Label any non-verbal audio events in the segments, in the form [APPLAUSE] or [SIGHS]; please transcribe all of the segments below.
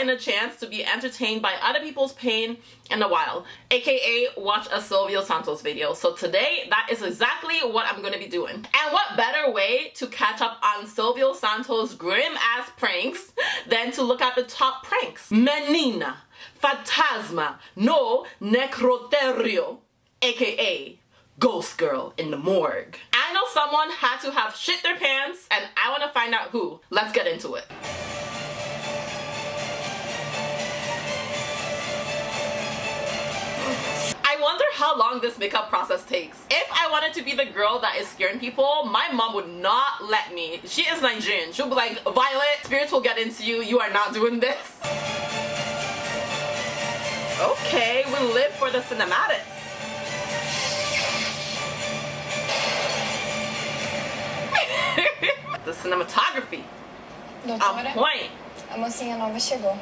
gotten a chance to be entertained by other people's pain in a while, aka watch a Silvio Santos video. So today, that is exactly what I'm gonna be doing. And what better way to catch up on Silvio Santos' grim ass pranks than to look at the top pranks. Menina, Fantasma, no Necroterio, aka Ghost Girl in the morgue. I know someone had to have shit their pants and I want to find out who. Let's get into it. How long this makeup process takes. If I wanted to be the girl that is scaring people, my mom would not let me. She is Nigerian. She'll be like, Violet, spirits will get into you. You are not doing this. Okay, we live for the cinematics. [LAUGHS] the cinematography. On point. A mocinha nova chegou.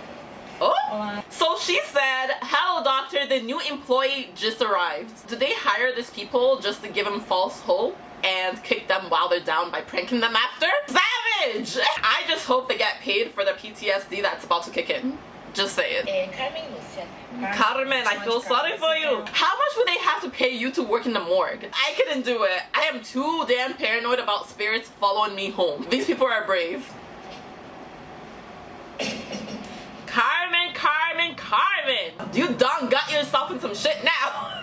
Oh! So she said, hello doctor, the new employee just arrived. Did they hire these people just to give them false hope and kick them while they're down by pranking them after? Savage! [LAUGHS] I just hope they get paid for the PTSD that's about to kick in. Just say it. Carmen, I feel sorry for you. How much would they have to pay you to work in the morgue? I couldn't do it. I am too damn paranoid about spirits following me home. These people are brave. Carmen, Carmen, Carmen! You done got yourself in some shit now. [LAUGHS]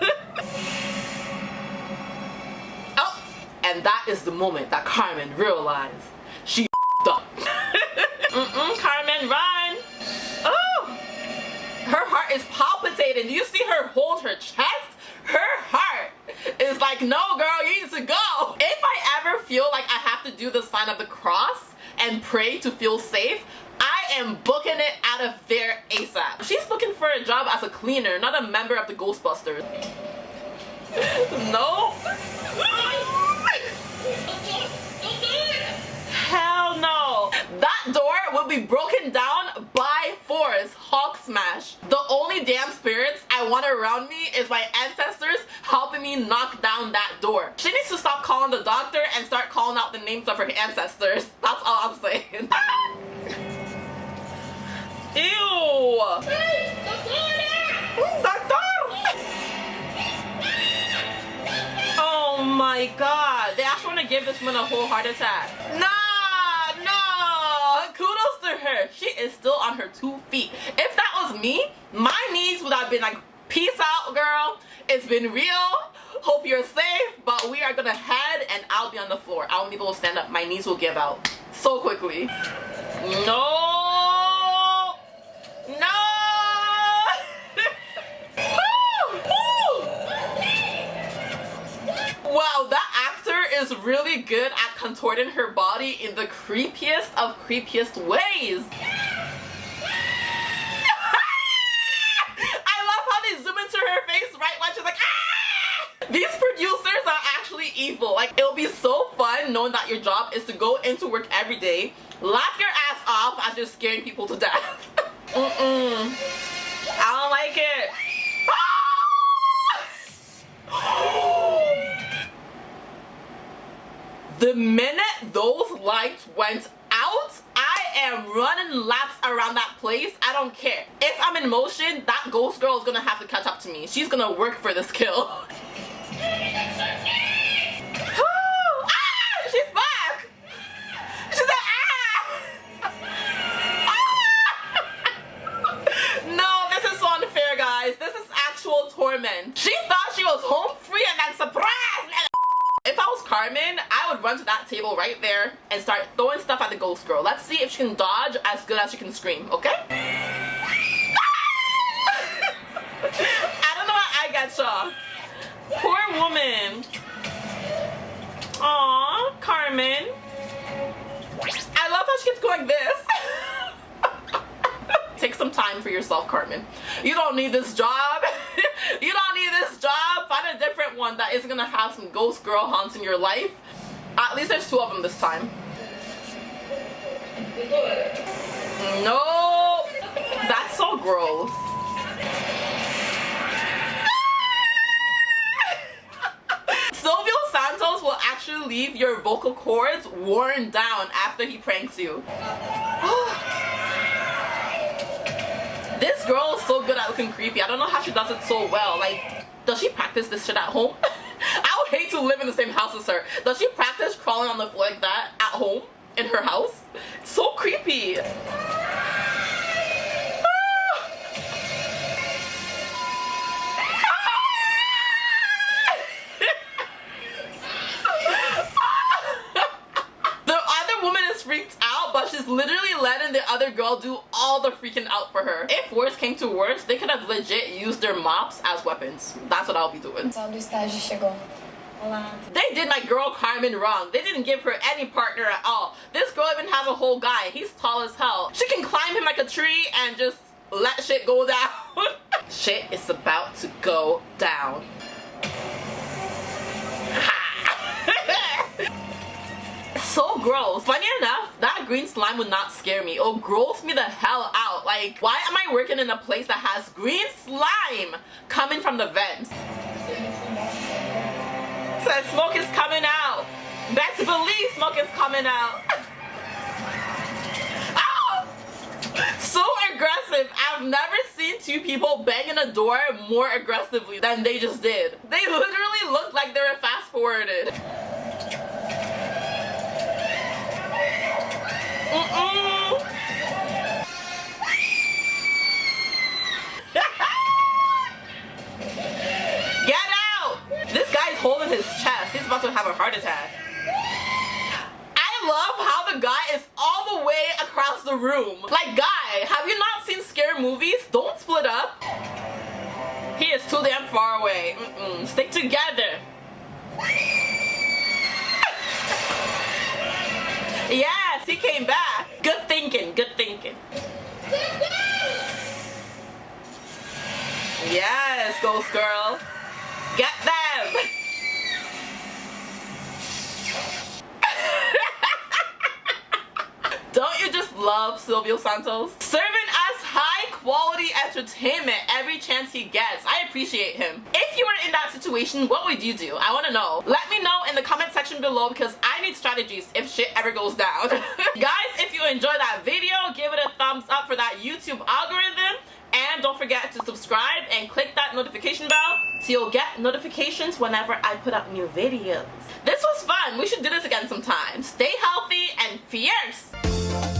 oh, and that is the moment that Carmen realized she [LAUGHS] up. [LAUGHS] Mm-mm, Carmen, run! Oh! Her heart is palpitating. Do you see her hold her chest? Her heart is like, no girl, you need to go. If I ever feel like I have to do the sign of the cross and pray to feel safe, I am booking it out of there ASAP. She's looking for a job as a cleaner, not a member of the Ghostbusters. [LAUGHS] no? Hell no. That door will be broken down by force. Hulk smash. The only damn spirits I want around me is my ancestors helping me knock down that door. She needs to stop calling the doctor and start calling out the names of her ancestors. That's all I'm saying. [LAUGHS] Ew! This woman a whole heart attack. Nah, nah. Kudos to her. She is still on her two feet. If that was me, my knees would have been like, peace out, girl. It's been real. Hope you're safe, but we are gonna head and I'll be on the floor. I won't be able to stand up. My knees will give out so quickly. No! Really good at contorting her body in the creepiest of creepiest ways. [LAUGHS] I love how they zoom into her face right when she's like, ah! These producers are actually evil. Like, it'll be so fun knowing that your job is to go into work every day, laugh your ass off as you're scaring people to death. [LAUGHS] Mm-mm. I don't like it. the minute those lights went out, I am running laps around that place. I don't care. If I'm in motion, that ghost girl is gonna have to catch up to me. She's gonna work for this kill. Table right there and start throwing stuff at the ghost girl. Let's see if she can dodge as good as she can scream, okay? [LAUGHS] I don't know why I got shocked. Poor woman. Aw, Carmen. I love how she keeps going this. [LAUGHS] Take some time for yourself, Carmen. You don't need this job. [LAUGHS] you don't need this job. Find a different one that isn't gonna have some ghost girl haunts in your life. At least there's two of them this time. No, that's so gross. [LAUGHS] Silvio Santos will actually leave your vocal cords worn down after he pranks you. [SIGHS] This girl is so good at looking creepy. I don't know how she does it so well. Like, does she practice this shit at home? [LAUGHS] I would hate to live in the same house as her. Does she practice crawling on the floor like that at home? In her house? It's so creepy. [LAUGHS] The other woman is freaked out but she's literally letting the other girl do all the freaking out for her. If worse came to worse, they could have legit used their mops as weapons. That's what I'll be doing. They did my girl Carmen wrong. They didn't give her any partner at all. This girl even has a whole guy. He's tall as hell. She can climb him like a tree and just let shit go down. [LAUGHS] shit is about to go down. [LAUGHS] so gross. Funny enough, that green slime would not scare me. It'll gross me the hell out. Like, why am I working in a place that has green slime coming from the vents? Says smoke is coming out. Best believe smoke is coming out. [LAUGHS] Oh! so aggressive. I've never seen two people banging a door more aggressively than they just did. They literally looked like they were fast forwarded. holding have a heart attack. I love how the guy is all the way across the room. Like, guy, have you not seen scary movies? Don't split up. He is too damn far away. Mm -mm. Stick together. [LAUGHS] yes, he came back. Good thinking, good thinking. Yes, ghost girl. Get them! Love Silvio Santos. Serving us high quality entertainment every chance he gets. I appreciate him. If you were in that situation, what would you do? I want to know. Let me know in the comment section below because I need strategies if shit ever goes down. [LAUGHS] Guys, if you enjoyed that video, give it a thumbs up for that YouTube algorithm. And don't forget to subscribe and click that notification bell so you'll get notifications whenever I put up new videos. This was fun. We should do this again sometime. Stay healthy and fierce.